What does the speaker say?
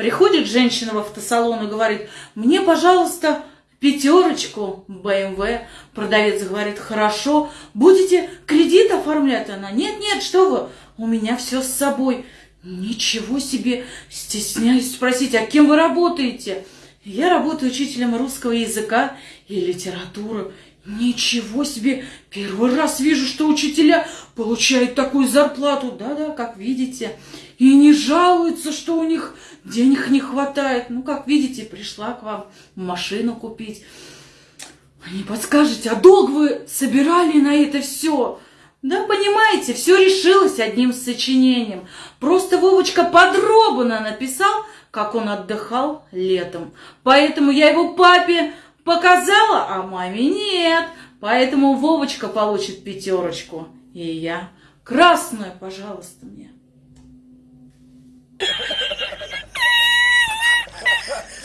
Приходит женщина в автосалон и говорит, мне, пожалуйста, пятерочку БМВ. Продавец говорит, хорошо, будете кредит оформлять? Она, нет, нет, что вы, у меня все с собой. Ничего себе, стесняюсь спросить, а кем вы работаете? Я работаю учителем русского языка и литературы. Ничего себе, первый раз вижу, что учителя получают такую зарплату. Да-да, как видите и не жалуются, что у них денег не хватает. Ну, как видите, пришла к вам машину купить. Не подскажете, а долг вы собирали на это все? Да, понимаете, все решилось одним сочинением. Просто Вовочка подробно написал, как он отдыхал летом. Поэтому я его папе показала, а маме нет. Поэтому Вовочка получит пятерочку. И я красную, пожалуйста, мне.